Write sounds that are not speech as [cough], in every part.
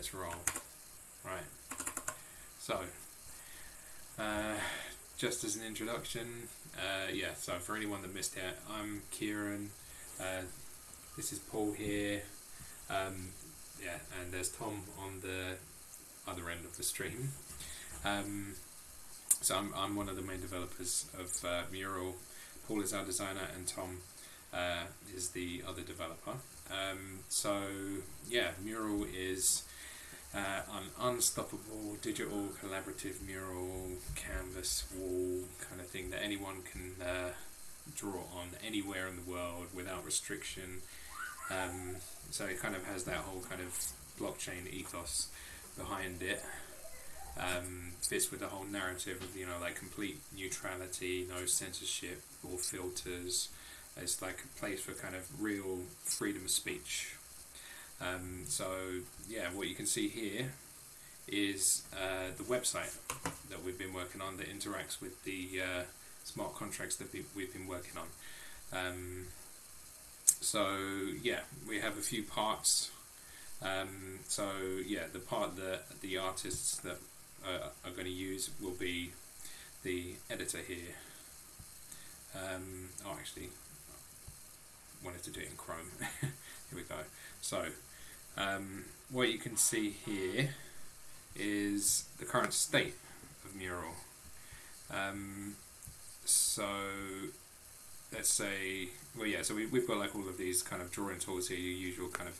let's roll. Right. So, uh, just as an introduction, uh, yeah, so for anyone that missed out, I'm Kieran. Uh, this is Paul here. Um, yeah, and there's Tom on the other end of the stream. Um, so I'm, I'm one of the main developers of uh, Mural. Paul is our designer, and Tom uh, is the other developer. Um, so yeah, Mural is uh, an unstoppable digital collaborative mural canvas wall kind of thing that anyone can uh, draw on anywhere in the world without restriction. Um, so it kind of has that whole kind of blockchain ethos behind it. Um, fits with the whole narrative of you know like complete neutrality, no censorship or filters. It's like a place for kind of real freedom of speech. Um, so yeah, what you can see here is uh, the website that we've been working on that interacts with the uh, smart contracts that we've been working on. Um, so yeah, we have a few parts. Um, so yeah, the part that the artists that uh, are going to use will be the editor here. Um, oh, actually, wanted to do it in Chrome. [laughs] here we go. So um, what you can see here is the current state of Mural. Um, so let's say, well, yeah. So we, we've got like all of these kind of drawing tools here. Your usual kind of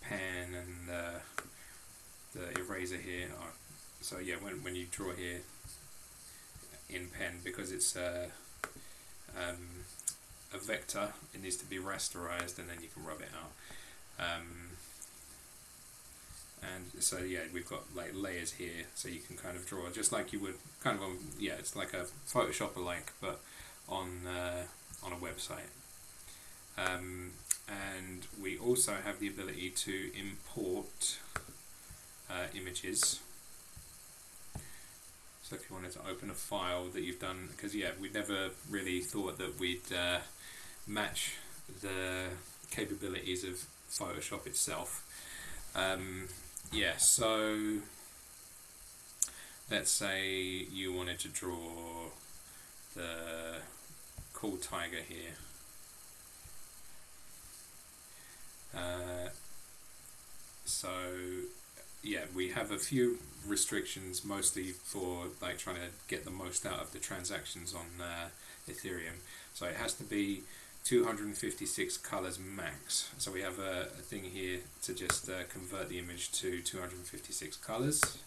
pen and uh, the eraser here. Oh, so yeah, when when you draw here in pen, because it's a, uh, um, a vector, it needs to be rasterized, and then you can rub it out. Um, and so yeah we've got like layers here so you can kind of draw just like you would kind of on yeah it's like a Photoshop alike but on uh, on a website. Um, and we also have the ability to import uh, images. So if you wanted to open a file that you've done because yeah we never really thought that we'd uh, match the capabilities of Photoshop itself. Um, yeah, so let's say you wanted to draw the cool tiger here. Uh, so yeah, we have a few restrictions, mostly for like trying to get the most out of the transactions on uh, Ethereum. So it has to be 256 colors max. So we have a, a thing here to just uh, convert the image to 256 colors.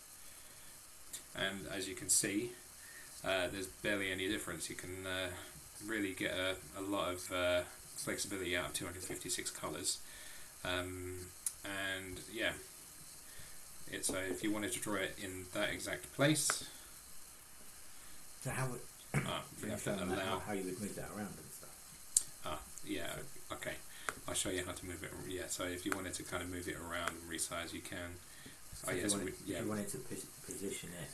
And as you can see, uh, there's barely any difference. You can uh, really get a, a lot of uh, flexibility out of 256 colors. Um, and yeah, it's if you wanted to draw it in that exact place. So how would, [coughs] ah, you [coughs] have to allow how you would move that around? Yeah, okay. I'll show you how to move it. Yeah, so if you wanted to kind of move it around and resize, you can. So oh, yeah, so wanted, we, yeah. If you wanted to position it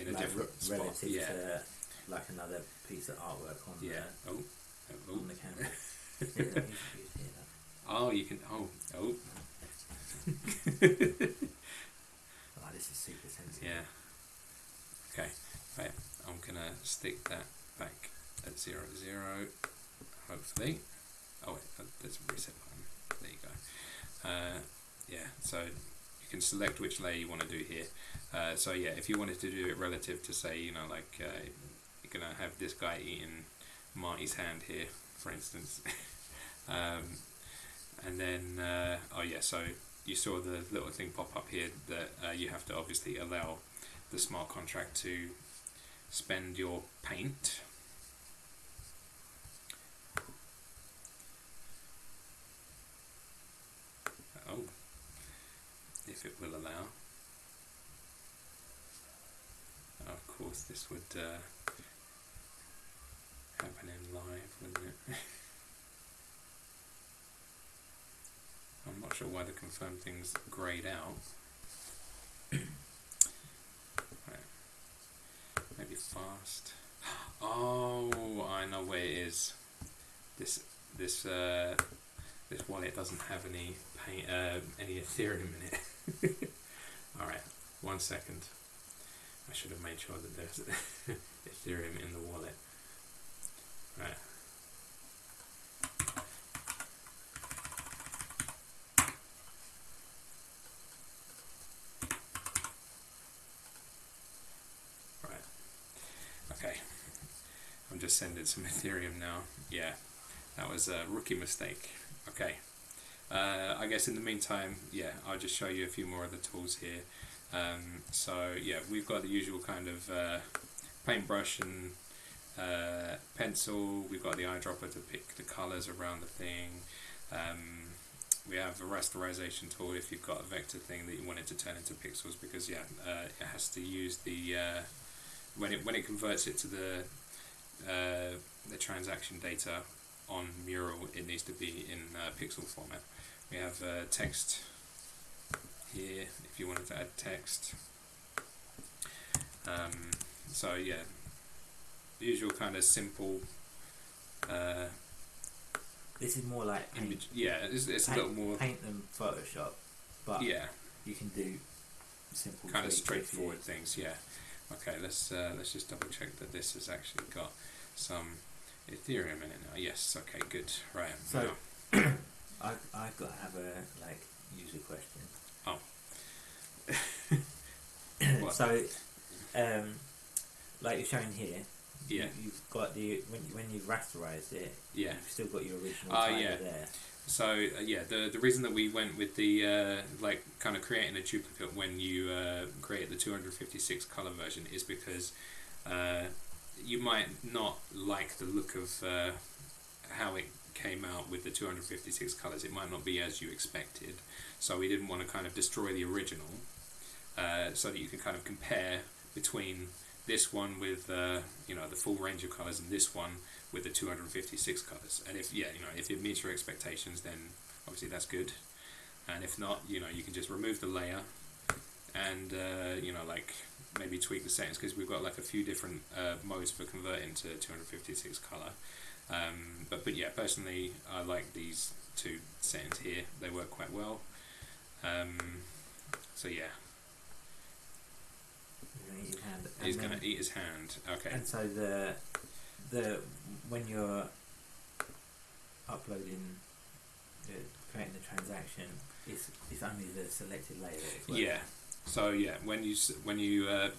in a like different spot, relative yeah. to like another piece of artwork on yeah. the, oh. oh. oh. on the canvas. [laughs] oh, you can. Oh, oh. [laughs] oh, this is super sensitive. Yeah. Okay. Right. I'm gonna stick that back at zero zero hopefully. Oh wait, uh, there's a reset button. There you go. Uh, yeah, so you can select which layer you want to do here. Uh, so yeah, if you wanted to do it relative to say, you know, like uh, you're gonna have this guy eating Marty's hand here, for instance. [laughs] um, and then, uh, oh yeah, so you saw the little thing pop up here that uh, you have to obviously allow the smart contract to spend your paint if it will allow. Of course, this would uh, happen in live, wouldn't it? [laughs] I'm not sure why the confirmed things grayed out. [coughs] right. Maybe fast. [gasps] Oh, I know where it is. This this uh, this wallet doesn't have any pay, uh, any Ethereum in it. [laughs] [laughs] one second. I should have made sure that there's [laughs] Ethereum in the wallet. Right. Right. Okay. I'm just sending some Ethereum now. Yeah, that was a rookie mistake. Okay. Uh, I guess in the meantime, yeah, I'll just show you a few more of the tools here. Um, so yeah, we've got the usual kind of uh, paintbrush and uh, pencil. We've got the eyedropper to pick the colors around the thing. Um, we have a rasterization tool if you've got a vector thing that you want it to turn into pixels because yeah, uh, it has to use the uh, when it when it converts it to the uh, the transaction data on Mural, it needs to be in uh, pixel format. We have uh, text here if you wanted to add text. Um, so yeah, the usual kind of simple. Uh, this is more like paint, image. Yeah, it's, it's paint, a little more paint than Photoshop, but yeah, you can do simple kind of straightforward things. Yeah. Okay, let's uh, let's just double check that this has actually got some Ethereum in it now. Yes. Okay. Good. Right. So, [clears throat] I I've got to have a like user question. Oh. [coughs] so, um, like you're showing here. Yeah. You, have got the when when you've rasterized it. Yeah. You've still got your original. Uh, yeah. There. So uh, yeah, the the reason that we went with the uh, like kind of creating a duplicate when you uh, create the 256 color version is because uh, you might not like the look of uh, how it came out with the 256 colors. It might not be as you expected. So we didn't want to kind of destroy the original uh, so that you can kind of compare between this one with uh, you know the full range of colors and this one with the 256 colors. And if yeah, you know if it meets your expectations, then obviously that's good. And if not, you know you can just remove the layer and uh, you know like maybe tweak the settings because we've got like a few different uh, modes for converting to 256 color. Um, but but yeah, personally, I like these two settings here. They work quite well. Um, so yeah. He's going to eat his hand. Okay. And so the the when you're uploading, the, creating the transaction, it's, it's only the selected layer. Yeah. So yeah, when you when you uh,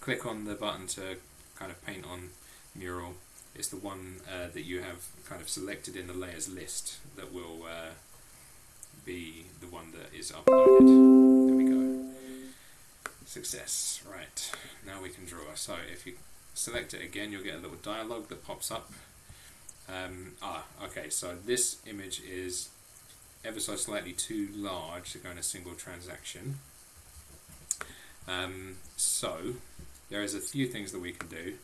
click on the button to kind of paint on mural, it's the one uh, that you have kind of selected in the layers list that will uh, be the one that is uploaded. There we go. Success. Right. Now we can draw. So if you select it again, you'll get a little dialog that pops up. Um, ah, okay. So this image is ever so slightly too large to go in a single transaction. Um, so there is a few things that we can do.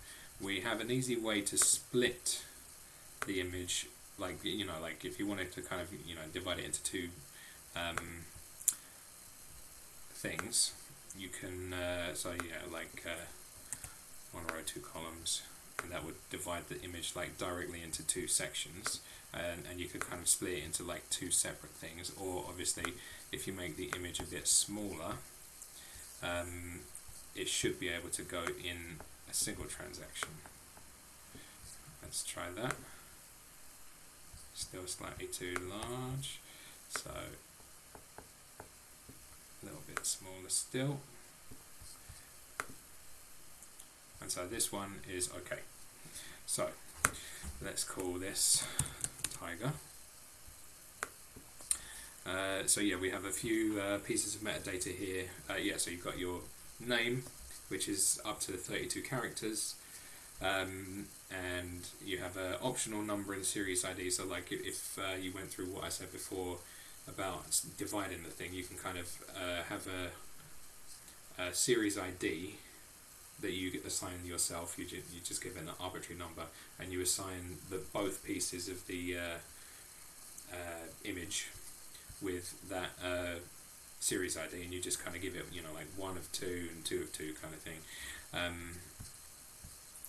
We have an easy way to split the image, like you know, like if you wanted to kind of you know divide it into two um, things, you can. Uh, so yeah, like uh, one row, two columns, and that would divide the image like directly into two sections. And, and you could kind of split it into like two separate things or obviously if you make the image a bit smaller um, it should be able to go in single transaction. Let's try that. Still slightly too large, so a little bit smaller still. And so this one is okay. So let's call this tiger. Uh, so yeah, we have a few uh, pieces of metadata here. Uh, yeah, so you've got your name, which is up to 32 characters, um, and you have an optional number in series ID. So like if uh, you went through what I said before about dividing the thing, you can kind of uh, have a, a, series ID that you assign yourself. You, ju you just give it an arbitrary number, and you assign the both pieces of the image with that uh, series ID, and you just kind of give it, you know, like one of two and two of two kind of thing. Um,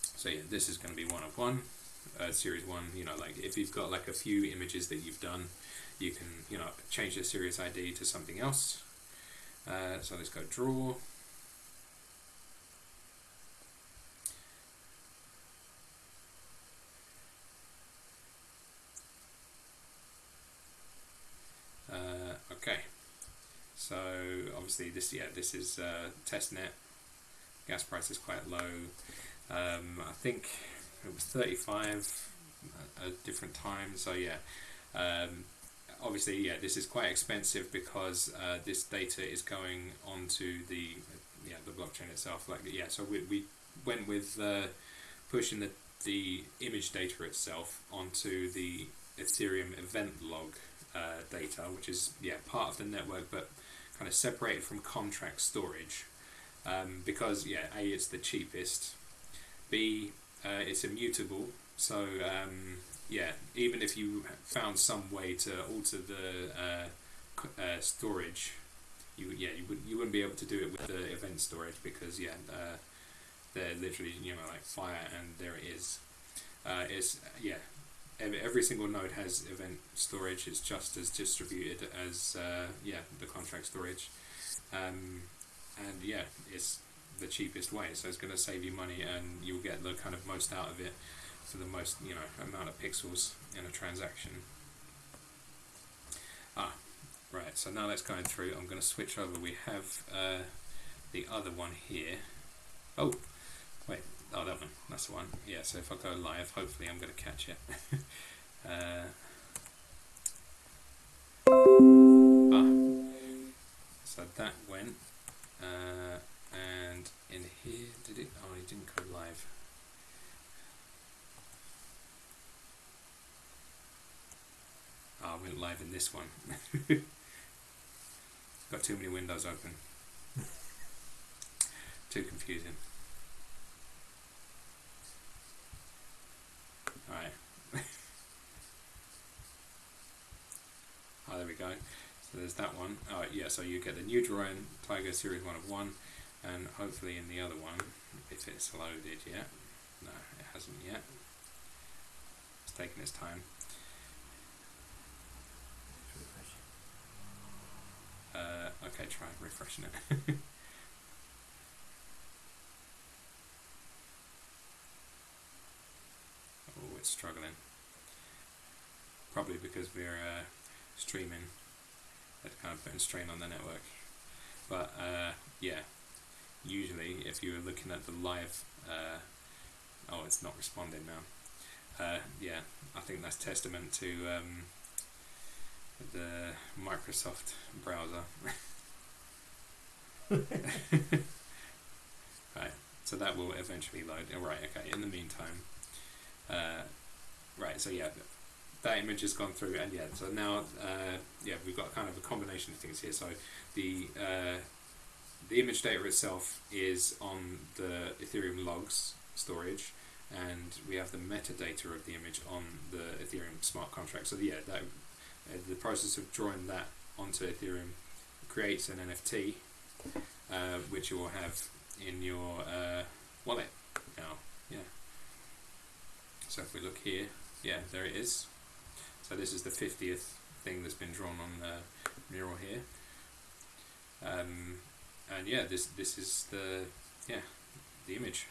so yeah, this is going to be one of one, uh, series one. You know, like if you've got like a few images that you've done, you can you know change the series ID to something else. Uh, so let's go draw. so obviously this yeah this is uh, testnet. Gas price is quite low. Um, I think it was 35 at different times. So yeah, um, obviously yeah this is quite expensive because uh, this data is going onto the yeah the blockchain itself. Like yeah, so we, we went with uh, pushing the the image data itself onto the Ethereum event log uh, data, which is yeah part of the network, but kind of separated from contract storage. Um, because yeah, a it's the cheapest. B uh, it's immutable, so um, yeah, even if you found some way to alter the uh, uh, storage, you yeah you would you wouldn't be able to do it with the event storage because yeah uh, they're literally you know like fire and there it is. Uh, it's yeah every, single node has event storage. It's just as distributed as uh, yeah the contract storage, um, and yeah it's the cheapest way. So it's going to save you money and you'll get the kind of most out of it for the most you know amount of pixels in a transaction. Ah, right. So now that's going through. I'm going to switch over. We have uh, the other one here. Oh. Oh, that one. That's the one. Yeah. So if I go live, hopefully I'm going to catch it. [laughs] uh, ah. So that went. Uh, and in here, did it? Oh, it didn't go live. Oh, I went live in this one. [laughs] Got too many windows open. [laughs] too confusing. Alright. [laughs] oh, there we go. So there's that one. Oh, yeah, so you get the new drone Tiger Series 1 of 1, and hopefully in the other one, if it's loaded yet. No, it hasn't yet. It's taking its time. Uh, okay, try refreshing it. [laughs] oh, it's struggling. Probably because we're uh, streaming. That's kind of putting strain on the network. But uh, yeah, usually if you were looking at the live, uh, oh, it's not responding now. Uh, yeah, I think that's testament to um, the Microsoft browser. [laughs] [laughs] right, so that will eventually load. Oh, right, okay, in the meantime, uh, right, so yeah, that image has gone through, and yeah, so now, uh, yeah, we've got kind of a combination of things here. So the uh, the image data itself is on the Ethereum logs storage, and we have the metadata of the image on the Ethereum smart contract. So yeah, that uh, the process of drawing that onto Ethereum creates an NFT, uh, which you will have in your uh, wallet now. Yeah. So if we look here, yeah, there it is. So this is the 50th thing that's been drawn on the mural here. Um, and yeah, this this is the yeah the image.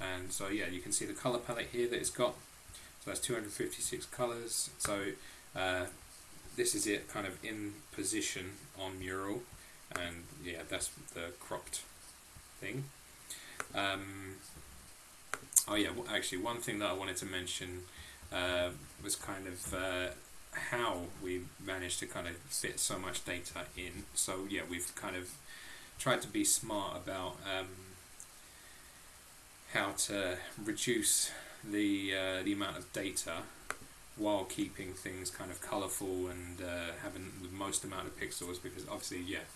And so yeah, you can see the color palette here that it's got. So that's 256 colors. So uh, this is it kind of in position on mural and yeah that's the cropped thing um, oh yeah well, actually one thing that I wanted to mention uh, was kind of uh, how we managed to kind of fit so much data in. So yeah we've kind of tried to be smart about um, how to reduce the uh, the amount of data while keeping things kind of colourful and uh, having the most amount of pixels because obviously yeah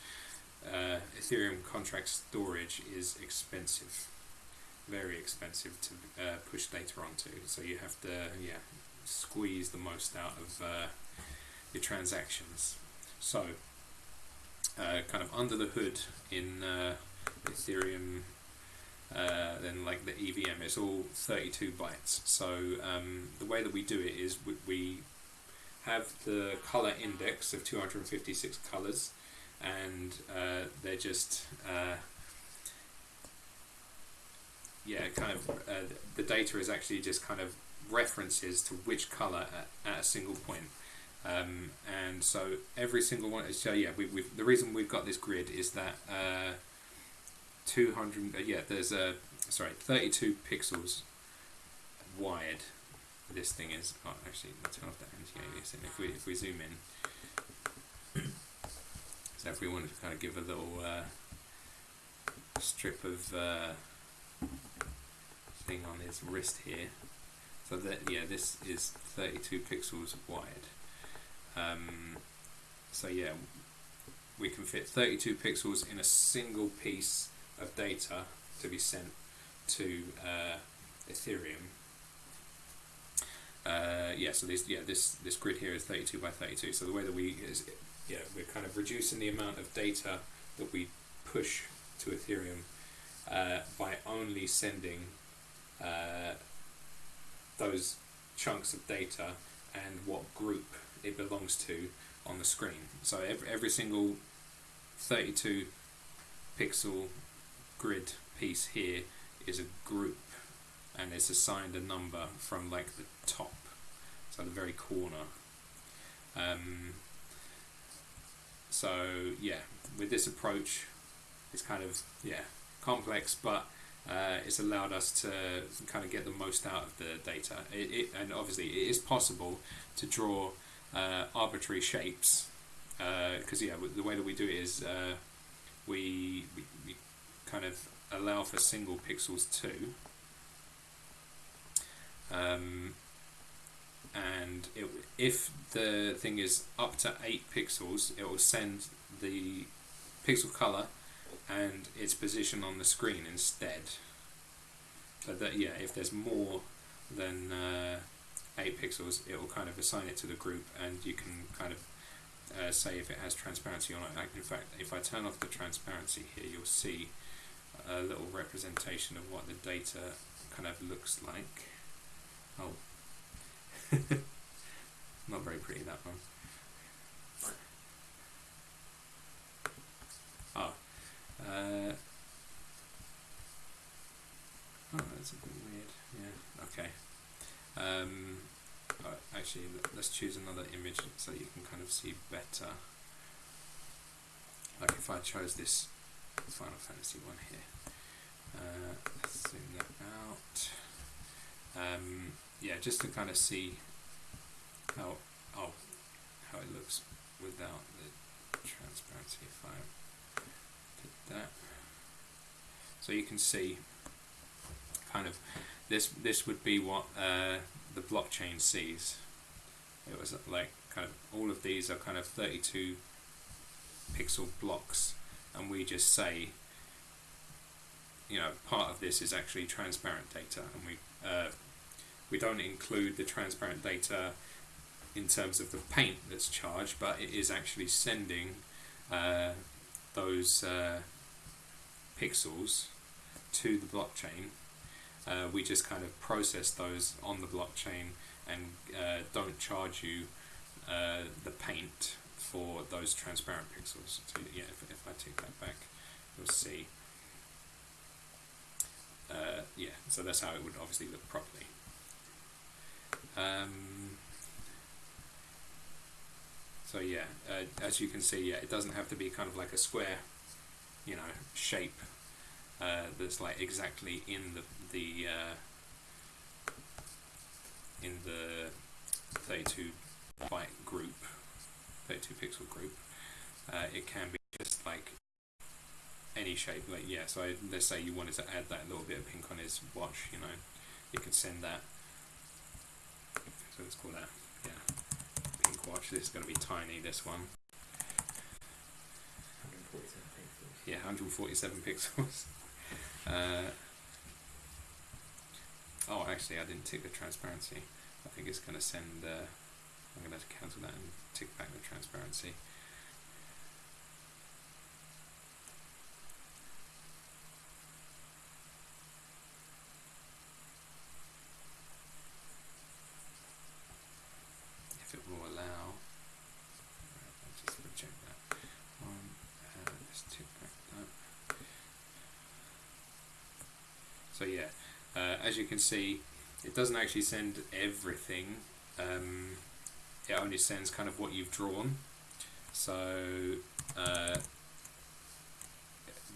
uh, Ethereum contract storage is expensive very expensive to uh, push data onto so you have to yeah squeeze the most out of uh, your transactions so uh, kind of under the hood in uh, Ethereum uh, then like the EVM, it's all 32 bytes. So um, the way that we do it is we, we have the color index of 256 colors, and uh, they're just yeah, kind of uh, the data is actually just kind of references to which color at, at a single point. Um, and so every single one. Is so yeah, we, we've, the reason we've got this grid is that uh, 200. Uh, yeah, there's a sorry, 32 pixels wide. This thing is. Oh, actually, let's turn off that anti-aliasing. If we if we zoom in, so if we wanted to kind of give a little uh, strip of uh, thing on his wrist here. So that yeah, this is 32 pixels wide. Um, so yeah, we can fit 32 pixels in a single piece of data to be sent to uh, Ethereum. Uh, yeah, so this yeah this this grid here is 32 by 32. So the way that we is yeah we're kind of reducing the amount of data that we push to Ethereum uh, by only sending uh, those chunks of data and what group it belongs to on the screen. So every, every single 32 pixel grid piece here is a group and it's assigned a number from like the top, so the very corner. Um, so yeah, with this approach, it's kind of yeah complex, but uh, it's allowed us to kind of get the most out of the data. It, it and obviously it is possible to draw uh, arbitrary shapes because uh, yeah, the way that we do it is uh, we, we, we kind of allow for single pixels too. Um, and it, if the thing is up to 8 pixels, it will send the pixel color and its position on the screen instead. So that yeah, if there's more than uh, 8 pixels, it will kind of assign it to the group and you can kind of uh, say if it has transparency or not. Like in fact, if I turn off the transparency here, you'll see a little representation of what the data kind of looks like. Oh, [laughs] not very pretty that one. Oh, uh, oh, that's a bit weird. Yeah, okay. Um, actually, let's choose another image so you can kind of see better. Like if I chose this Final Fantasy one here, uh, let's zoom that out. Um, yeah, just to kind of see how oh how it looks without the transparency. If I so you can see kind of this this would be what uh, the blockchain sees. It was like kind of all of these are kind of 32 pixel blocks, and we just say, you know, part of this is actually transparent data, and we uh, we don't include the transparent data in terms of the paint that's charged, but it is actually sending uh, those uh, pixels to the blockchain uh, we just kind of process those on the blockchain and uh, don't charge you uh, the paint for those transparent pixels. So yeah, if, if I take that back, you'll see. Uh, yeah, so that's how it would obviously look properly. Um, so yeah, uh, as you can see, yeah, it doesn't have to be kind of like a square, you know, shape uh, that's like exactly in the the uh, in the 32 byte group, 32 pixel group. Uh, it can be just like any shape. Like yeah, so I, let's say you wanted to add that little bit of pink on his watch. You know, you could send that. So let's call that yeah, watch. This is going to be tiny. This one. Yeah, 147 pixels. [laughs] Uh, oh, actually, I didn't tick the transparency. I think it's going to send. Uh, I'm going to cancel that and tick back the transparency. So yeah, uh, as you can see, it doesn't actually send everything. Um, it only sends kind of what you've drawn. So uh,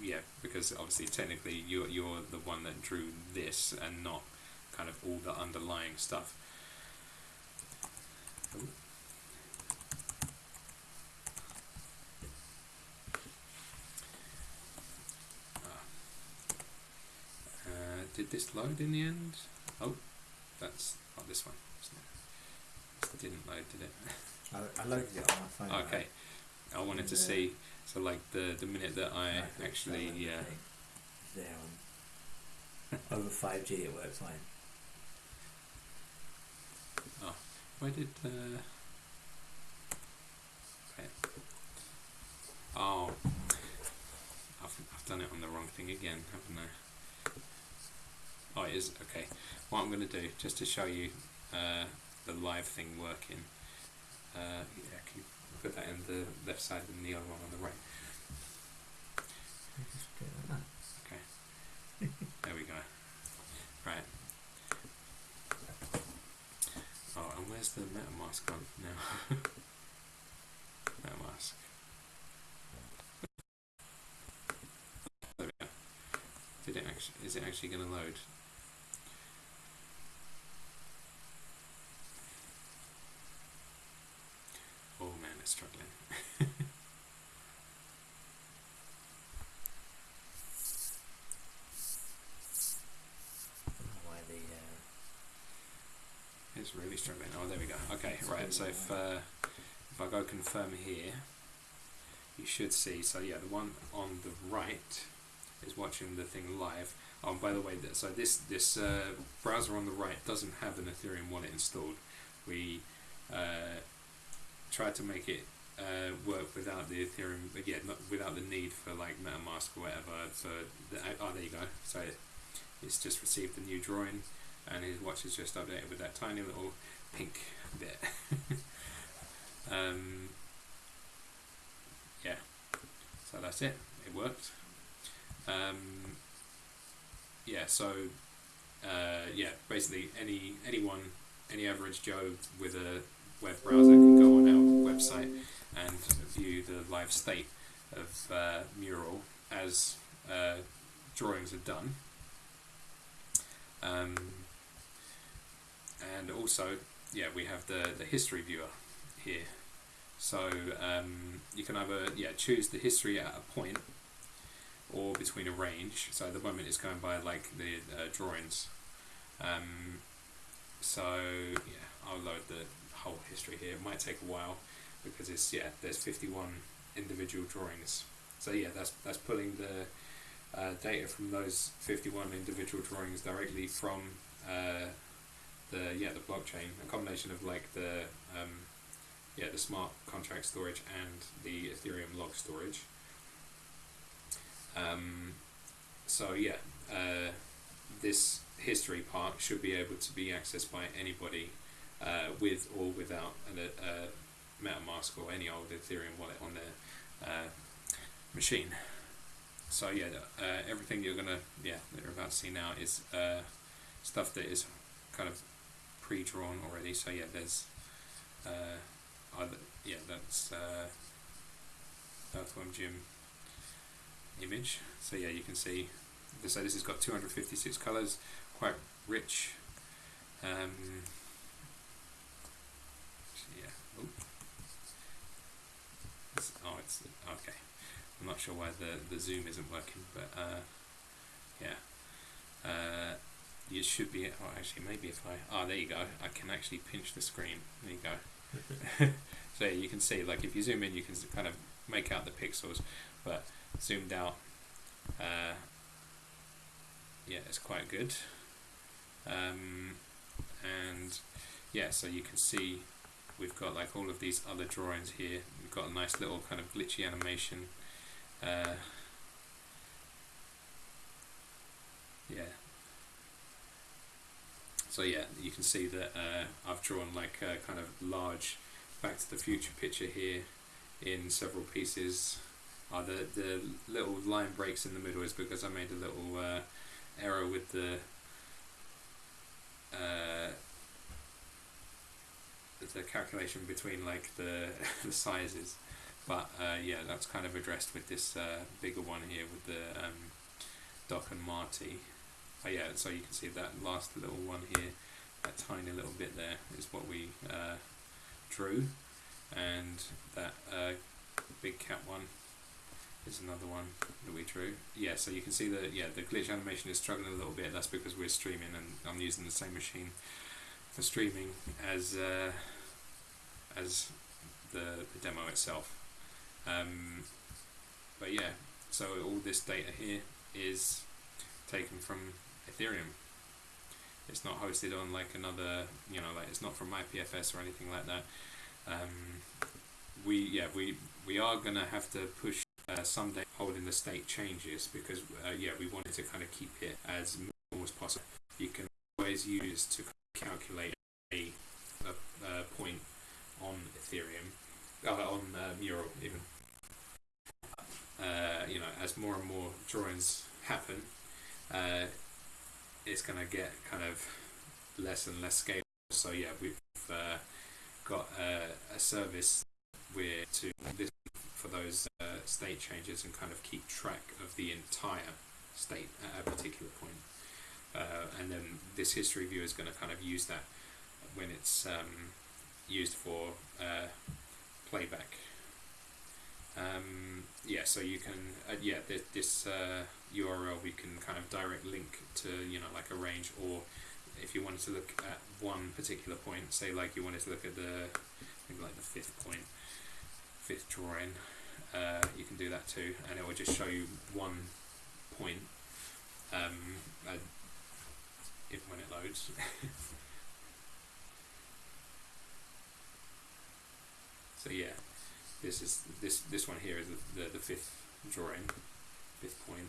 yeah, because obviously technically you're you're the one that drew this and not kind of all the underlying stuff. Ah. Uh, did this load in the end? Oh, that's not this one. It didn't load, did it? [laughs] I, I loaded it on my phone. Okay. I wanted to see, so like the, the minute that I actually, yeah. There on over 5G it works fine. Oh, why did, uh, okay. Oh, I've, I've done it on the wrong thing again, haven't I? Oh, it is, okay. What I'm going to do, just to show you uh, the live thing working, uh, yeah, can you put that in the left side and the other one on the right? Okay. there we go. Right. Oh, and where's the MetaMask gone now? [laughs] MetaMask. There we go. Did it actually, is it actually going to load? struggling. Why the, uh, struggling. Oh, there we go. Okay, right. So if uh, if I go confirm here, you should see. So yeah, the one on the right is watching the thing live. Oh, by the way, so this this uh, browser on the right doesn't have an Ethereum wallet installed. We uh, tried to make it uh, work without the Ethereum, again, not without the need for like MetaMask or whatever. For the, oh, there you go. So it's just received a new drawing, and his watch is just updated with that tiny little pink bit. [laughs] um, yeah, so that's it. It worked. Um, yeah, so uh, yeah, basically any anyone, any average Joe with a web browser can go on our website and view the live state of uh, Mural as uh, drawings are done. Um, and also, yeah, we have the, the history viewer here. So um, you can either yeah choose the history at a point or between a range. So at the moment it's going by like the uh, drawings. Um, so yeah, I'll load the whole history here. It might take a while because it's yeah there's 51 individual drawings. So yeah that's that's pulling the uh, data from those 51 individual drawings directly from uh, the yeah the blockchain, a combination of like the um, yeah the smart contract storage and the Ethereum log storage. Um, so yeah, uh, this history part should be able to be accessed by anybody uh, with or without a, a, MetaMask or any old Ethereum wallet on their uh, machine. So yeah, uh, everything you're gonna yeah that you're about to see now is uh, stuff that is kind of pre-drawn already. So yeah, there's uh, either, yeah that's uh, Earthworm Jim image. So yeah, you can see. So this has got 256 colors, quite rich. Um, oh, it's okay. I'm not sure why the the zoom isn't working, but uh, yeah, uh, you should be. Oh, actually, maybe if I oh, there you go. I can actually pinch the screen. There you go. [laughs] so yeah, you can see, like, if you zoom in, you can kind of make out the pixels, but zoomed out, uh, yeah, it's quite good. Um, and yeah, so you can see we've got like all of these other drawings here. We've got a nice little kind of glitchy animation. Uh, yeah. So yeah, you can see that uh, I've drawn like a kind of large Back to the Future picture here in several pieces. Oh, the, the little line breaks in the middle is because I made a little uh, error with the uh, the calculation between like the [laughs] the sizes. But uh, yeah, that's kind of addressed with this uh, bigger one here with the um, Doc and Marty. Yeah, so you can see that last little one here, that tiny little bit there is what we uh, drew, and that uh, big cat one is another one that we drew. Yeah, so you can see that yeah the glitch animation is struggling a little bit. That's because we're streaming and I'm using the same machine for streaming as uh, as the, the demo itself. Um, but yeah, so all this data here is taken from Ethereum. It's not hosted on like another, you know, like it's not from IPFS or anything like that. Um, we yeah we we are gonna have to push uh, someday holding the state changes because uh, yeah we wanted to kind of keep it as minimal as possible. You can always use to calculate a, a, a point on Ethereum, uh, on Mural even. Uh, you know, as more and more drawings happen, uh, it's going to get kind of less and less scalable. So yeah, we've uh, got a service where to this for those uh, state changes and kind of keep track of the entire state at a particular point. Uh, and then this history view is going to kind of use that when it's um, used for uh, playback. Um, yeah, so you can, uh, yeah, th this URL uh, we can kind of direct link to, you know, like a range or if you wanted to look at one particular point, say like you wanted to look at the, maybe like the fifth point, fifth drawing, uh, you can do that too, and it will just show you one point um, if when it loads. [laughs] so yeah, this is this this one here is the the, the fifth drawing, fifth point.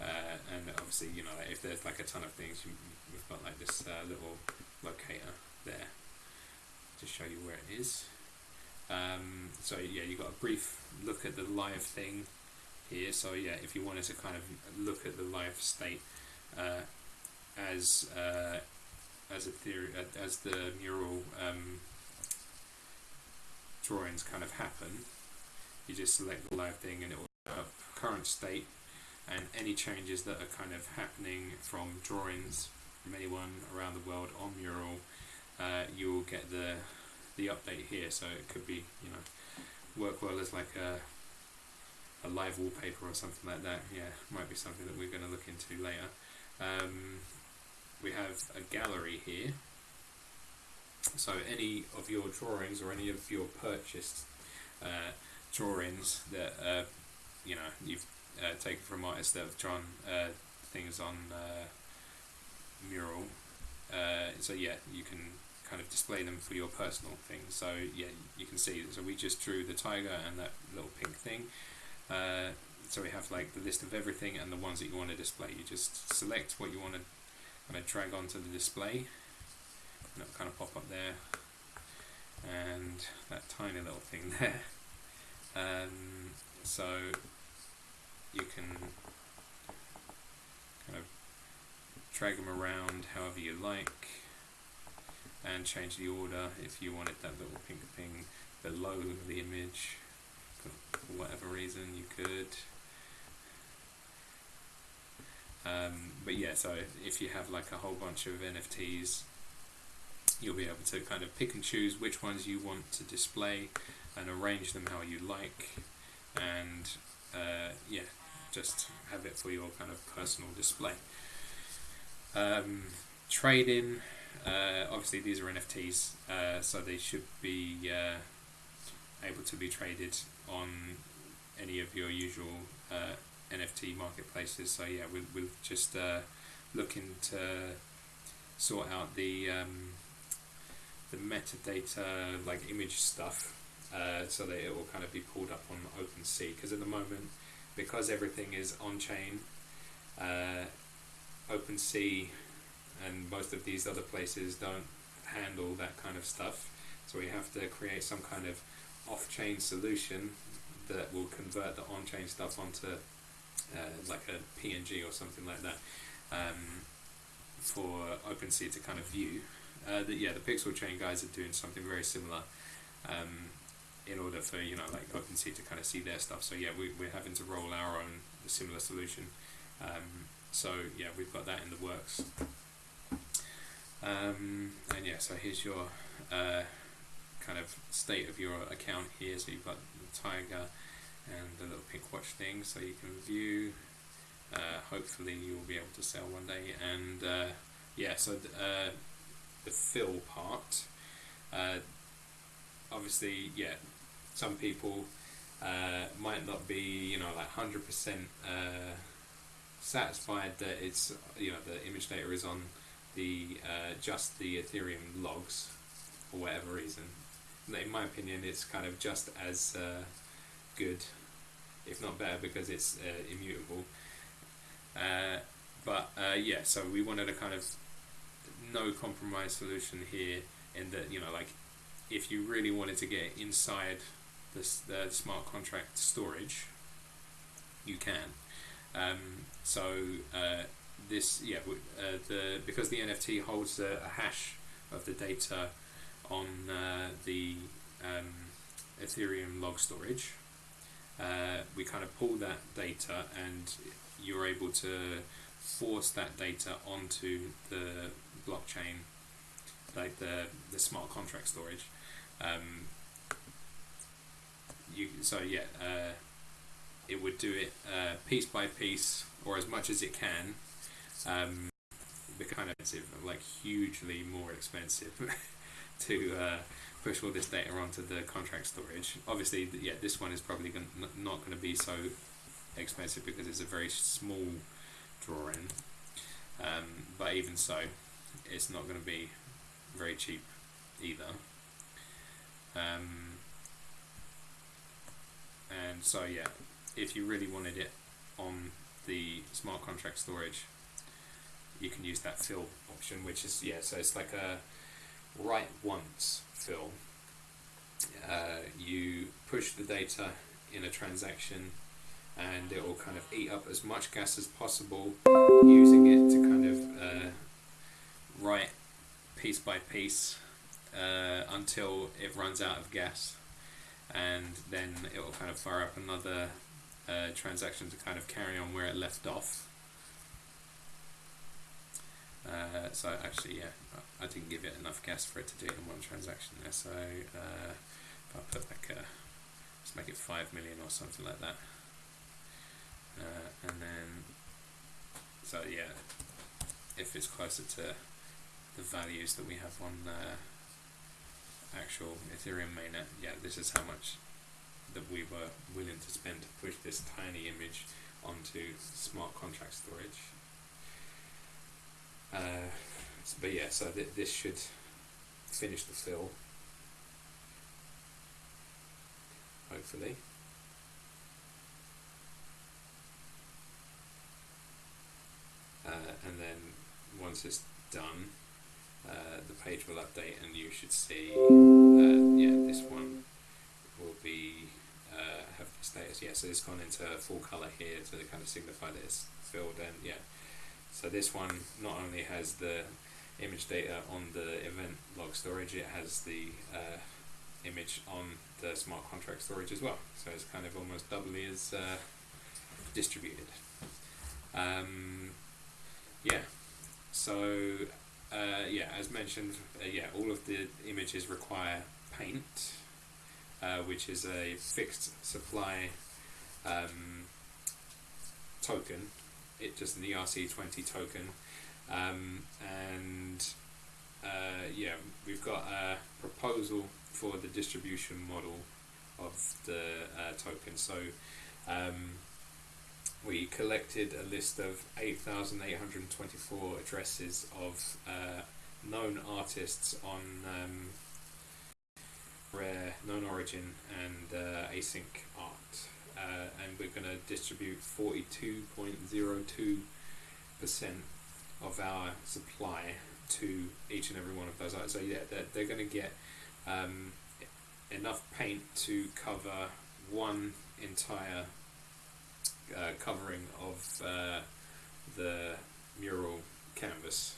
Uh, and obviously, you know, like if there's like a ton of things, you, we've got like this uh, little locator there to show you where it is. Um, so yeah, you've got a brief look at the live thing here. So yeah, if you wanted to kind of look at the live state uh, as uh, as a theory, uh, as the mural um, drawings kind of happen, you just select the live thing and it will current state and any changes that are kind of happening from drawings from anyone around the world on mural, uh, you will get the the update here. So it could be you know work well as like a a live wallpaper or something like that. Yeah, might be something that we're going to look into later. Um, we have a gallery here. So any of your drawings or any of your purchased uh, drawings that uh, you know you've uh, taken from artists that have drawn uh, things on uh, mural. Uh, so yeah, you can kind of display them for your personal things. So yeah, you can see. So we just drew the tiger and that little pink thing. Uh, so we have like the list of everything and the ones that you want to display. You just select what you want to kind of drag onto the display. And it'll kind of pop up there. And that tiny little thing [laughs] there. Um, so you can kind of drag them around however you like and change the order if you wanted that little pink thing below the image for whatever reason you could. Um, but yeah so if you have like a whole bunch of NFTs you'll be able to kind of pick and choose which ones you want to display and arrange them how you like. And uh, yeah just have it for your kind of personal display um, trading uh, obviously, these are NFTs, uh, so they should be uh, able to be traded on any of your usual uh, NFT marketplaces. So yeah, we'll, we'll just uh, looking to sort out the um, the metadata, like image stuff, uh, so that it will kind of be pulled up on OpenSea. Because at the moment, because everything is on chain, OpenSea and most of these other places don't handle that kind of stuff. So we have to create some kind of off-chain solution that will convert the on-chain stuff onto uh, like a PNG or something like that um, for OpenSea to kind of view. uh, the, yeah, the PixelChain guys are doing something very similar. Um, in order for you know like OpenSea to kind of see their stuff. So yeah, we, we're having to roll our own similar solution. Um, so yeah, we've got that in the works. Um, and yeah, so here's your uh, kind of state of your account here. So you've got the tiger and the little pink watch thing, so you can view. Uh, hopefully, you'll be able to sell one day. And uh, yeah, so th- uh, the fill part. Uh, obviously, yeah, some people uh, might not be, you know, like hundred percent satisfied that it's, you know, the image data is on the uh, just the Ethereum logs for whatever reason. In my opinion, it's kind of just as uh, good, if not better, because it's uh, immutable. Uh, but uh, yeah, so we wanted a kind of no compromise solution here, in that you know, like if you really wanted to get inside the smart contract storage, you can. Um, so uh, this yeah uh, the because the NFT holds a, a, hash of the data on uh, the um, Ethereum log storage. Uh, we kind of pull that data and you're able to force that data onto the blockchain, like the the smart contract storage. Um, you so yeah, uh, it would do it uh, piece by piece or as much as it can um, kind of like hugely more expensive [laughs] to uh, push all this data onto the contract storage. Obviously, yeah, this one is probably gonna, not going to be so expensive because it's a very small drawing. Um, but even so, it's not going to be very cheap either. Um, and so yeah, if you really wanted it on the smart contract storage, you can use that fill option, which is yeah. So it's like a write once fill. Uh, you push the data in a transaction, and it will kind of eat up as much gas as possible, using it to kind of uh, write piece by piece uh, until it runs out of gas, and then it will kind of fire up another uh, transaction to kind of carry on where it left off. Uh, so actually, yeah, I didn't give it enough gas for it to do it in one transaction there. So uh, if I put like a, let's make it five million or something like that, uh, and then so yeah, if it's closer to the values that we have on the actual Ethereum mainnet, yeah, this is how much that we were willing to spend to push this tiny image onto smart contract storage. Uh, but yeah, so th this should finish the fill. Hopefully. Uh, and then once it's done, uh, the page will update and you should see, uh, yeah, this one will be, uh, have the status, yeah, so it's gone into full colour here to kind of signify that it's filled and yeah, so this one not only has the image data on the event log storage, it has the uh, image on the smart contract storage as well. So it's kind of almost doubly as uh, distributed. Um, yeah, so uh, yeah, as mentioned, uh, yeah, all of the images require paint, uh, which is a fixed supply um, token it just an ERC20 token. Um, and uh, yeah, we've got a proposal for the distribution model of the uh, token. So um, we collected a list of 8,824 addresses of uh, known artists on um, rare, known origin, and uh, async art uh, and we're going to distribute 42.02% of our supply to each and every one of those artists. So yeah, they're, they're going to get um, enough paint to cover one entire uh, covering of uh, the mural canvas.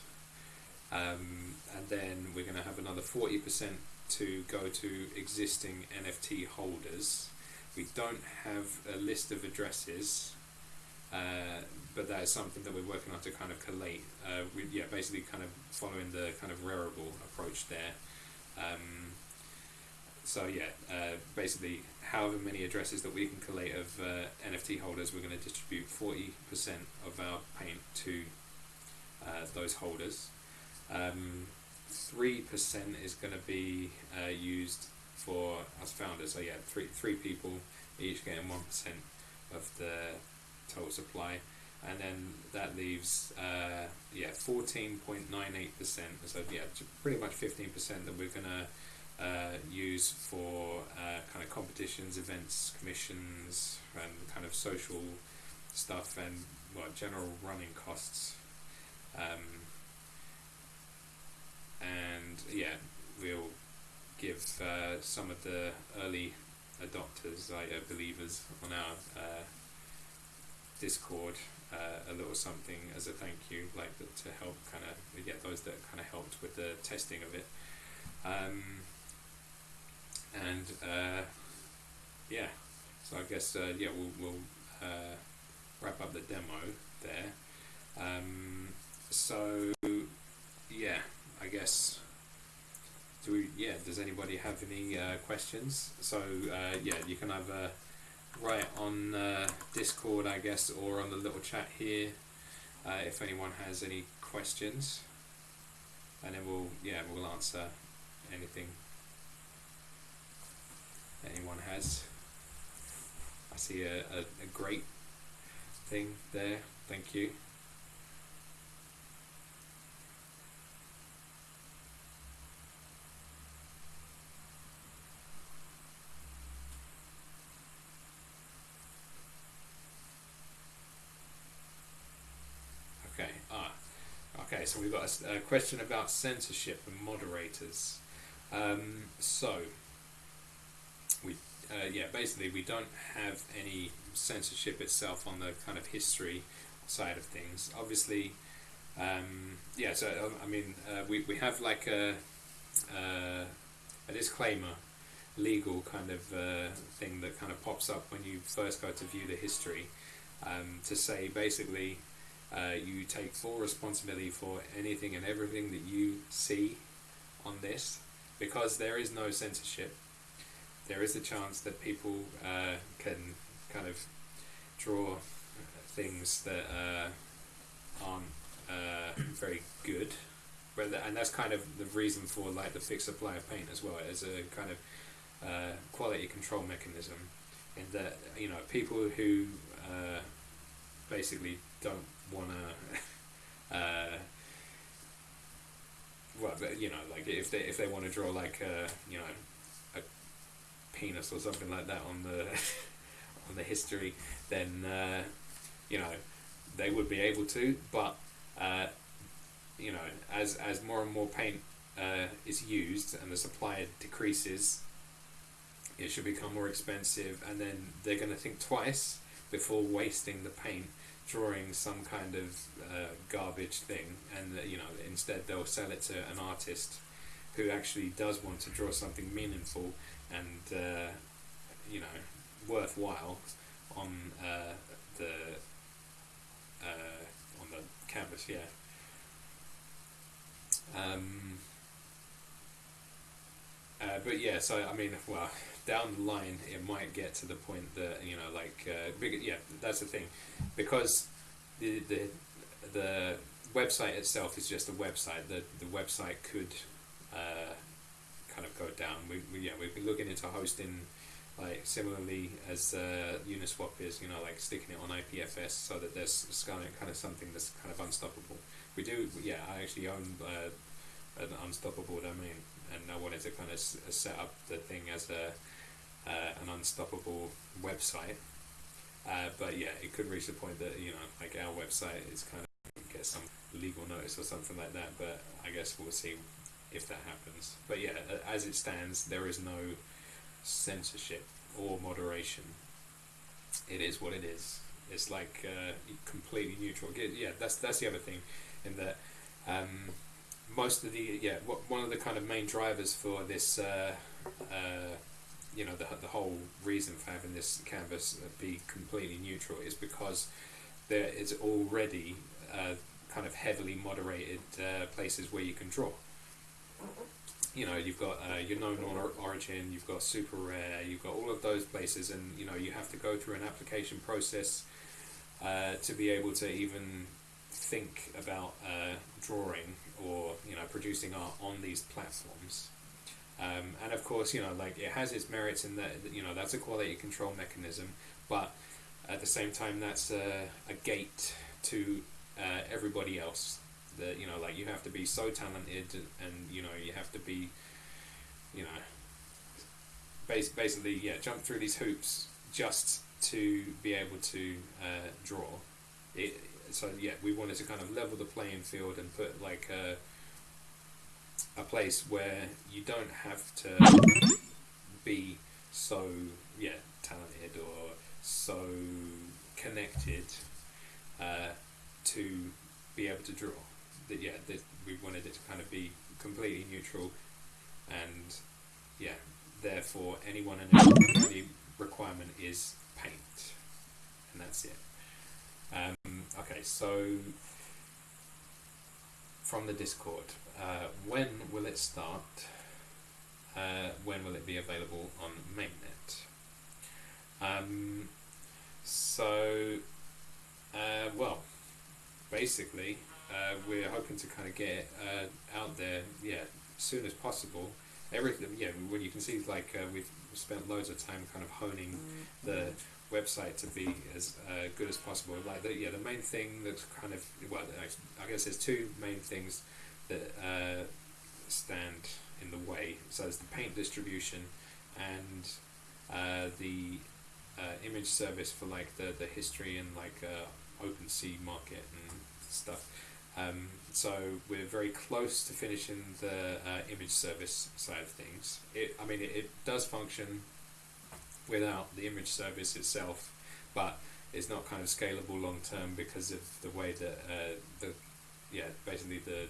Um, and then we're going to have another 40% to go to existing NFT holders. We don't have a list of addresses, uh, but that is something that we're working on to kind of collate. Uh, we, yeah, basically kind of following the kind of Rarible approach there. Um, so yeah, uh, basically, however many addresses that we can collate of uh, NFT holders, we're going to distribute 40% of our paint to uh, those holders. Um, three percent is going to be uh, used for us founders. So yeah, three three people each getting one percent of the total supply, and then that leaves uh, yeah fourteen point nine eight percent. So yeah, pretty much fifteen percent that we're gonna uh, use for uh, kind of competitions, events, commissions, and kind of social stuff, and well, general running costs. Um, and yeah, we'll give uh, some of the early adopters, like uh, believers, on our uh, Discord uh, a little something as a thank you, like to help kind of get those that kind of helped with the testing of it. Um, and uh, yeah, so I guess uh, yeah we'll, we'll wrap up the demo there. Um, so yeah, I guess. Do we? Yeah. Does anybody have any uh, questions? So uh, yeah, you can have a write on uh, Discord, I guess, or on the little chat here uh, if anyone has any questions, and then we'll yeah we'll answer anything anyone has. I see a, a, a great thing there. Thank you. Okay, ah, okay, so we've got a, a, question about censorship and moderators. Um, so, uh, yeah, basically we don't have any censorship itself on the kind of history side of things. Obviously, um, yeah, so um, I mean, uh, we, we have like a, uh, a disclaimer, legal kind of uh, thing that kind of pops up when you first go to view the history um, to say basically uh, you take full responsibility for anything and everything that you see on this because there is no censorship. There is a chance that people uh, can kind of draw things that uh, aren't uh, [coughs] very good. And that's kind of the reason for like the fixed supply of paint as well as a kind of uh, quality control mechanism. In that you know people who uh, basically don't want to. [laughs] Uh, well, you know, like if they if they want to draw like uh, you know penis or something like that on the [laughs] on the history, then uh, you know they would be able to. But uh, you know, as as more and more paint uh, is used and the supply decreases, it should become more expensive, and then they're going to think twice before wasting the paint drawing some kind of uh, garbage thing, and uh, you know instead they'll sell it to an artist who actually does want to draw something meaningful and uh, you know worthwhile on uh, the uh, on the canvas. Yeah. Um, uh, but yeah, so I mean, well, [laughs] down the line, it might get to the point that you know, like, uh, yeah, that's the thing, because the the the website itself is just a website. The the website could uh, kind of go down. We, we yeah, we've been looking into hosting. Like similarly as uh, Uniswap is, you know, like sticking it on IPFS so that there's kind of, kind of something that's kind of unstoppable. We do, yeah. I actually own uh, an unstoppable domain, and I wanted to kind of s- set up the thing as a uh, an unstoppable website. Uh, but yeah, it could reach the point that you know, like our website is kind of get some legal notice or something like that. But I guess we'll see if that happens. But yeah, as it stands, there is no censorship or moderation. It is what it is. It's like uh, completely neutral. Yeah, that's that's the other thing, in that um, most of the yeah one of the kind of main drivers for this uh, uh, you know the, the whole reason for having this canvas be completely neutral is because there is already uh, kind of heavily moderated uh, places where you can draw you know you've got uh, your known origin you've got super rare you've got all of those places and you know you have to go through an application process uh, to be able to even think about uh, drawing or you know producing art on these platforms. Um, and of course, you know, like it has its merits in that you know that's a quality control mechanism, but at the same time, that's a, a gate to uh, everybody else. That you know, like you have to be so talented, and you know, you have to be, you know, bas- basically, yeah, jump through these hoops just to be able to uh, draw. It, so yeah, we wanted to kind of level the playing field and put like a, a place where you don't have to be so yeah talented or so connected uh, to be able to draw. That yeah, that we wanted it to kind of be completely neutral, and yeah, therefore anyone and every requirement is paint, and that's it. Um, okay, so from the Discord, uh, when will it start? Uh, when will it be available on mainnet? Um, so, uh, well, basically, uh, we're hoping to kind of get uh, out there, yeah, as soon as possible. Everything, yeah, when you can see, like, uh, we've spent loads of time kind of honing the website to be as uh, good as possible. Like the, yeah, the main thing that's kind of well, I guess there's two main things that uh, stand in the way. So there's the paint distribution and uh, the uh, image service for like the the history and like uh, OpenSea market and stuff. Um, so we're very close to finishing the uh, image service side of things. It, I mean, it, it does function without the image service itself, but it's not kind of scalable long term because of the way that uh, the yeah basically the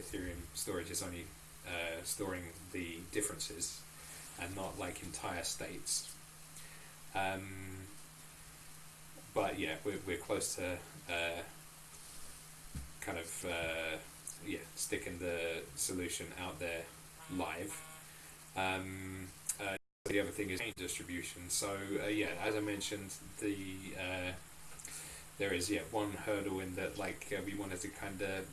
Ethereum storage is only uh, storing the differences and not like entire states. Um, but yeah, we're, we're close to uh, kind of uh, yeah sticking the solution out there live. Um, the other thing is distribution. So uh, yeah, as I mentioned, the uh, there is yeah one hurdle in that like uh, we wanted to kind of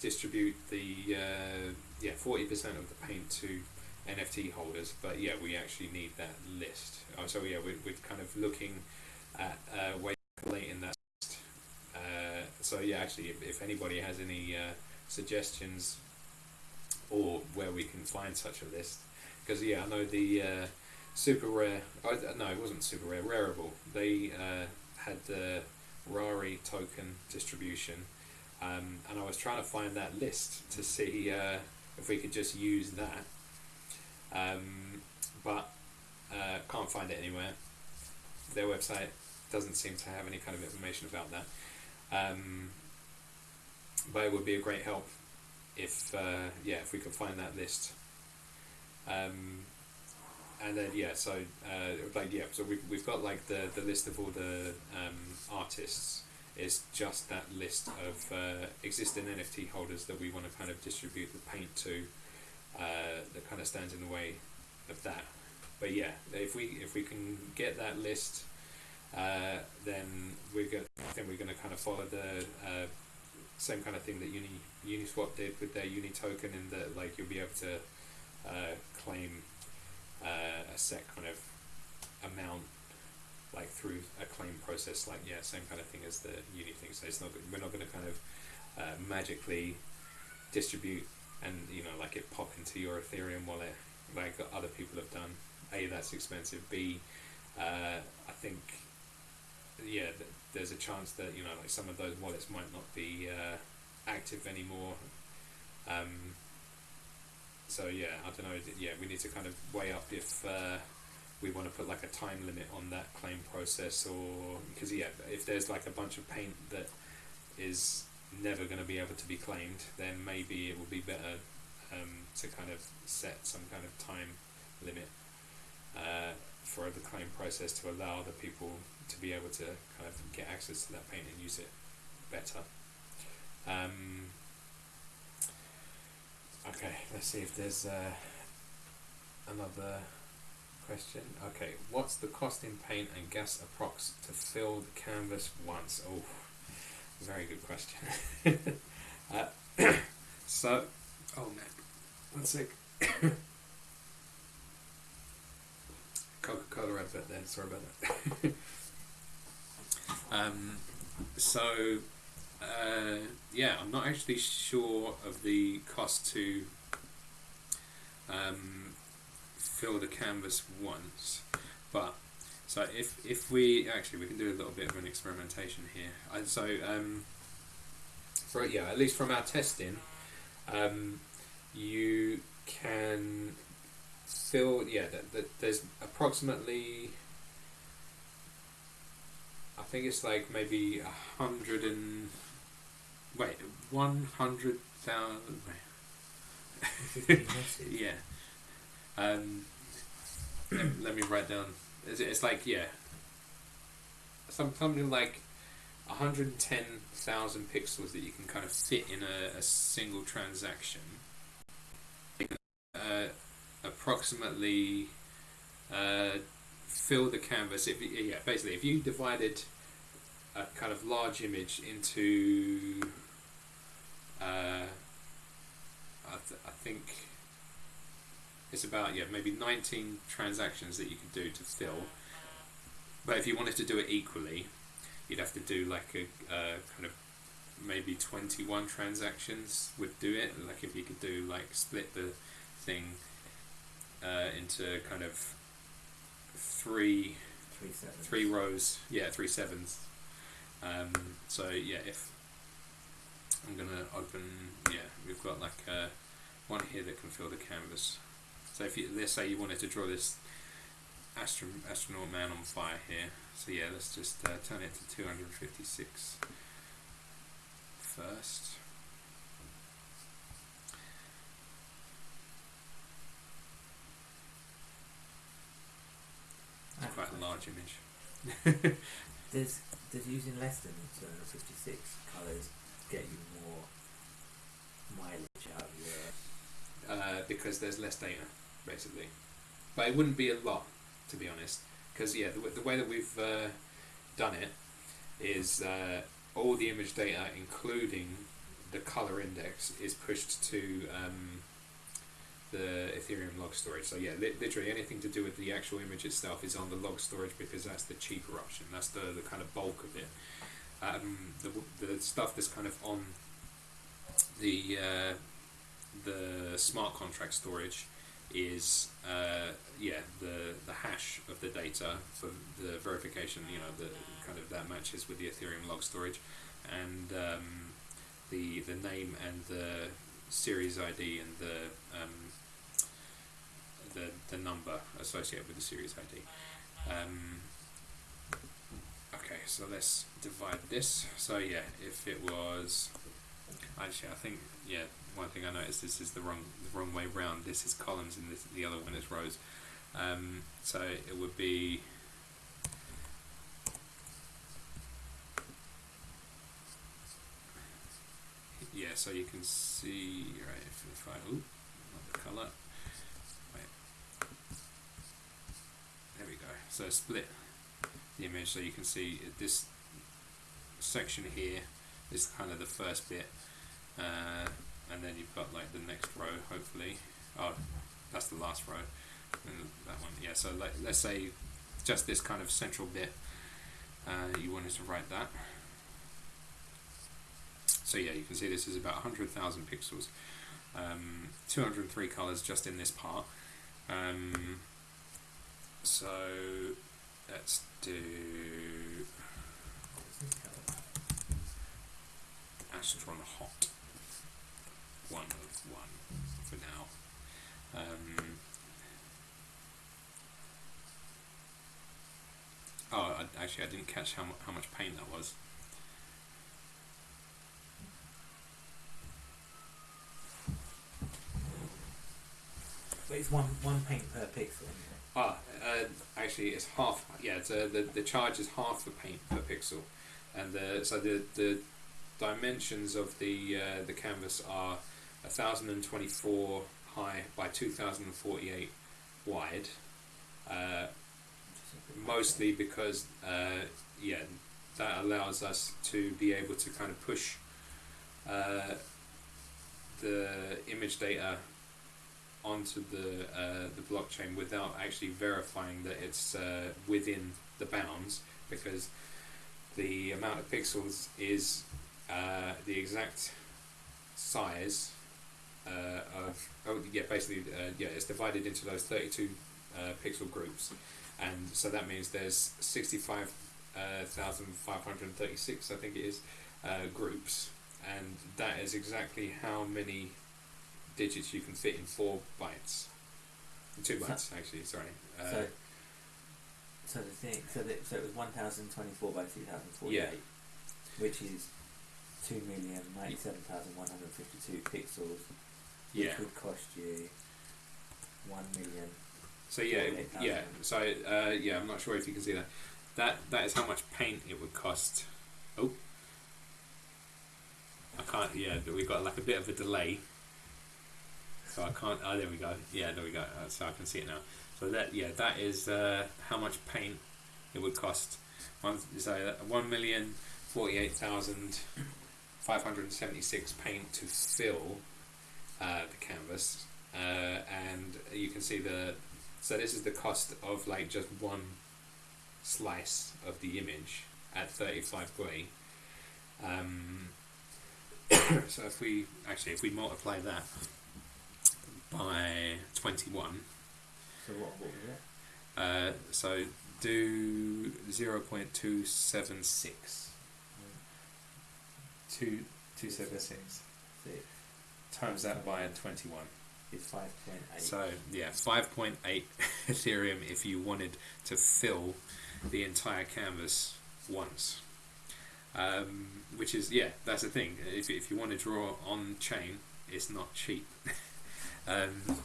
distribute the uh, yeah forty percent of the paint to NFT holders, but yeah we actually need that list. Oh, so yeah we're, we're kind of looking at uh, ways of collating that. Uh, so yeah, actually, if, if anybody has any suggestions or where we can find such a list, because yeah, I know the uh, super rare. No, it wasn't super rare. Rarible. They uh, had the Rari token distribution, um, and I was trying to find that list to see uh, if we could just use that, um, but uh, can't find it anywhere. Their website doesn't seem to have any kind of information about that. Um, but it would be a great help if uh, yeah if we could find that list um, and then yeah, so uh, like yeah, so we've we've got like the the list of all the um, artists. Is just that list of uh, existing NFT holders that we want to kind of distribute the paint to. Uh, that kind of stands in the way of that. But yeah, if we if we can get that list, uh, then we're going. Then we're going to kind of follow the uh, same kind of thing that Uni Uniswap did with their Uni token, in that like you'll be able to uh, claim uh, a set kind of amount like through a claim process. Like yeah same kind of thing as the uni thing. So it's not we're not going to kind of uh, magically distribute and you know like it pop into your ethereum wallet like other people have done. A that's expensive. B I think yeah th- there's a chance that you know like some of those wallets might not be uh, active anymore um, so yeah, I don't know. Yeah, we need to kind of weigh up if uh, we want to put like a time limit on that claim process, or because yeah, if there's like a bunch of paint that is never going to be able to be claimed, then maybe it would be better um, to kind of set some kind of time limit uh, for the claim process to allow the people to be able to kind of get access to that paint and use it better. Um, okay, let's see if there's uh, another question. Okay, what's the cost in paint and gas approx to fill the canvas once? Oh, very good question. [laughs] uh, [coughs] so, oh man, one sec. [coughs] Coca-Cola advert then. Sorry about that. [laughs] um, so, uh, yeah, I'm not actually sure of the cost to um, fill the canvas once, but so if if we actually we can do a little bit of an experimentation here. Uh, so um, for yeah, at least from our testing, um, you can fill yeah. The, the, there's approximately think it's like maybe a hundred and wait one hundred thousand. [laughs] yeah. Um, let, let me write down it's, it's like yeah, some something like 110,000 pixels that you can kind of fit in a, a single transaction. Uh, approximately uh, fill the canvas. If yeah, basically, if you divided a kind of large image into, uh, I, th- I think it's about yeah maybe 19 transactions that you could do to fill. But if you wanted to do it equally, you'd have to do like a uh, kind of maybe 21 transactions would do it. Like if you could do like split the thing uh, into kind of three three, sevens. three rows. Yeah, three sevens. Um, so yeah, if I'm gonna open, yeah, we've got like uh, one here that can fill the canvas. So if you, let's say you wanted to draw this astro, astronaut man on fire here, so yeah, let's just uh, turn it to 256 first. It's quite a large image. [laughs] does, does using less than 256 colours get you more mileage out of your... Uh, because there's less data basically. But it wouldn't be a lot, to be honest, because yeah, the, the, way that we've uh, done it is uh, all the image data, including the color index, is pushed to um, the Ethereum log storage. So yeah, li- literally anything to do with the actual image itself is on the log storage because that's the cheaper option. That's the, the kind of bulk of it. Um, the, the stuff that's kind of on the uh, the smart contract storage is uh, yeah the the hash of the data for the verification you know the kind of that matches with the Ethereum log storage and um, the the name and the series ID and the um, the the number associated with the series ID. Um, okay, so let's divide this. So yeah, if it was actually I think yeah one thing I noticed this is the wrong the wrong way round. This is columns and this, the other one is rows. Um, so it would be yeah. So you can see right if, if I oop, not the color. Wait. There we go. So split the image so you can see this section here is kind of the first bit. Uh, and then you've got like the next row hopefully. Oh that's the last row and that one yeah. So like, let's say just this kind of central bit uh, you wanted to write that. So yeah you can see this is about 100,000 pixels. Um, 203 colors just in this part. Um, so let's do Astron Hot 1 of 1 for now. Um, oh, I, actually, I didn't catch how, how much pain that was. But it's one, one paint per pixel. Uh, actually, it's half. Yeah, it's, the the charge is half the paint per pixel, and the so the the dimensions of the uh, the canvas are thousand and twenty four high by two thousand and forty eight wide. Uh, mostly because uh, yeah, that allows us to be able to kind of push uh, the image data onto the uh, the blockchain without actually verifying that it's uh, within the bounds because the amount of pixels is uh, the exact size uh, of oh yeah basically uh, yeah it's divided into those 32 uh, pixel groups. And so that means there's 65,536 I think it is groups. And that is exactly how many digits you can fit in four bytes. Two bytes, actually. Sorry. Uh, so, so the thing, so that so it was one thousand twenty four by two thousand forty eight, Yeah. which is two million ninety seven thousand one hundred fifty two pixels, which yeah. would cost you one million. So yeah, yeah. So uh, yeah, I'm not sure if you can see that. That that is how much paint it would cost. Oh, I can't. Yeah, but we've got like a bit of a delay, so I can't. Oh, there we go. Yeah, there we go. Uh, so I can see it now. So that yeah, that is uh, how much paint it would cost. One so uh, one million forty-eight thousand five hundred seventy-six paint to fill uh, the canvas, uh, and you can see the. So this is the cost of like just one slice of the image at thirty-five gwei. Um, [coughs] so if we actually if we multiply that by 21 So what, what was it? uh, so do 0.276 Two, 276 Six. Times that by 21 is five point eight. so yeah 5.8 [laughs] ethereum if you wanted to fill the entire canvas once. Um, which is yeah that's the thing. If, if you want to draw on chain it's not cheap [laughs] um,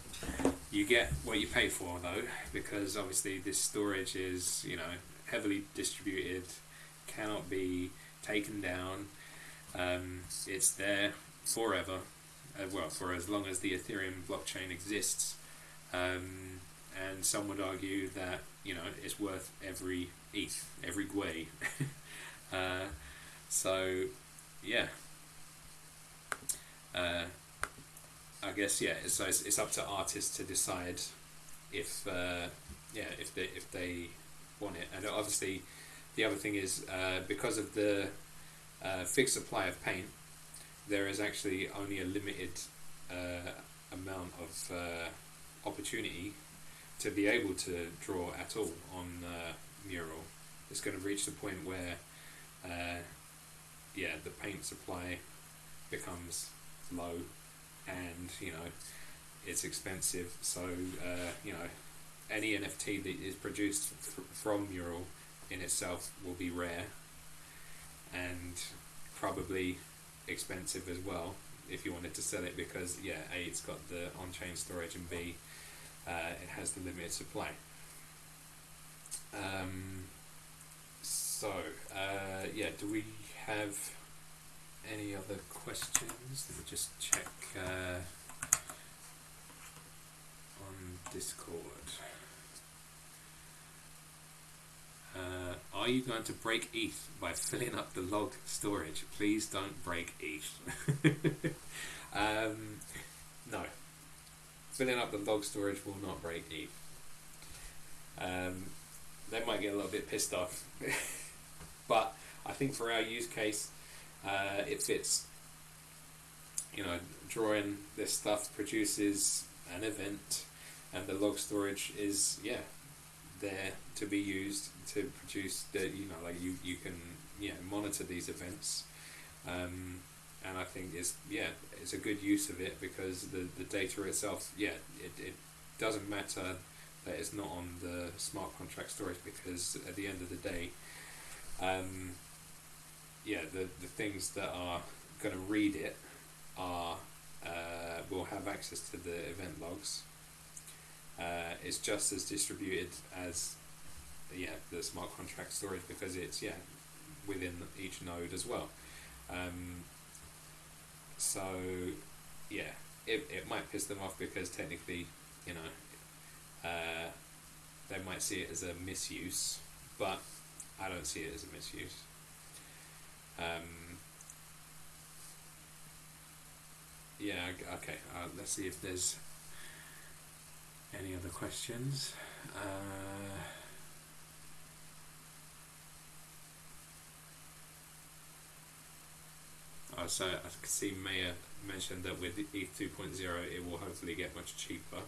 you get what you pay for though because obviously this storage is you know heavily distributed cannot be taken down. Um, it's there forever uh, well for as long as the ethereum blockchain exists. Um, and some would argue that you know it's worth every ETH every gwei [laughs] uh, so, yeah. Uh, I guess yeah. So it's, it's up to artists to decide if uh, yeah if they if they want it. And obviously, the other thing is uh, because of the uh, fixed supply of paint, there is actually only a limited uh, amount of uh, opportunity to be able to draw at all on the mural. It's going to reach the point where uh, yeah, the paint supply becomes low, and you know it's expensive. So uh, you know any NFT that is produced from Mural in itself will be rare and probably expensive as well if you wanted to sell it because yeah, a it's got the on-chain storage and b uh, it has the limited supply. Um, so uh, yeah, do we have any other questions? Let me just check uh, on Discord. Uh, are you going to break ETH by filling up the log storage? Please don't break ETH. [laughs] um, no. Filling up the log storage will not break ETH. Um, they might get a little bit pissed off. [laughs] but I think for our use case, uh, it fits. You know, drawing this stuff produces an event, and the log storage is yeah there to be used to produce the you know like you you can yeah monitor these events. Um, and I think it's yeah it's a good use of it because the, the data itself yeah it, it doesn't matter that it's not on the smart contract storage because at the end of the day um, yeah, the, the things that are going to read it are uh, will have access to the event logs, uh, is just as distributed as yeah the smart contract storage because it's yeah within each node as well. Um, so yeah, it, it might piss them off because technically, you know, uh, they might see it as a misuse, but I don't see it as a misuse. Um, yeah, okay, uh, let's see if there's any other questions. Uh, uh, so I can see Maya mentioned that with ETH 2.0 it will hopefully get much cheaper.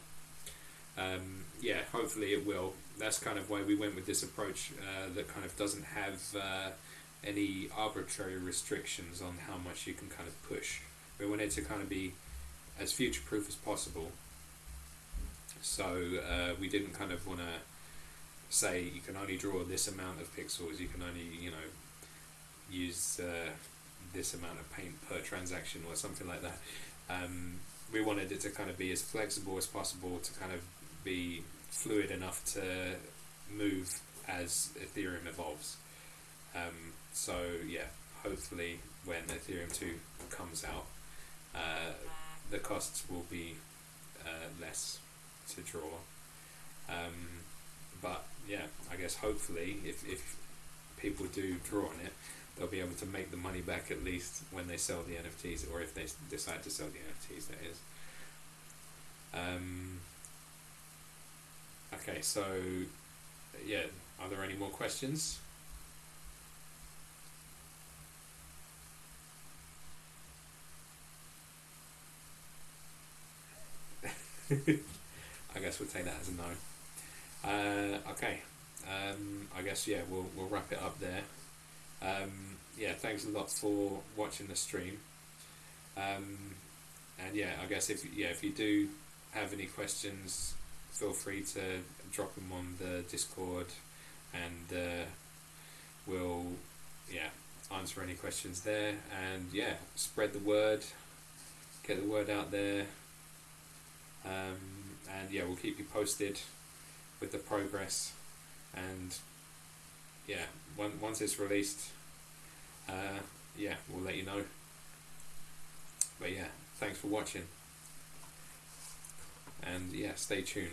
Um, yeah, hopefully it will. That's kind of why we went with this approach uh, that kind of doesn't have uh, any arbitrary restrictions on how much you can kind of push. We want it to kind of be as future proof as possible. So uh, we didn't kind of want to say you can only draw this amount of pixels, you can only, you know, use uh, this amount of paint per transaction or something like that. Um, we wanted it to kind of be as flexible as possible to kind of be fluid enough to move as Ethereum evolves. Um, so yeah, hopefully when Ethereum 2 comes out, uh, the costs will be uh, less to draw. Um, but yeah, I guess hopefully if, if people do draw on it, they'll be able to make the money back at least when they sell the NFTs, or if they decide to sell the NFTs, that is. Um, okay, so yeah, are there any more questions? [laughs] I guess we'll take that as a no. Uh, okay, um, I guess yeah, we'll we'll wrap it up there. Um, yeah, thanks a lot for watching the stream. Um, and yeah, I guess if yeah if you do have any questions, feel free to drop them on the Discord, and uh, we'll yeah answer any questions there. And yeah, spread the word, get the word out there. Um, and yeah, we'll keep you posted with the progress. And yeah, one, once it's released, uh, yeah, we'll let you know. But yeah, thanks for watching. And yeah, stay tuned.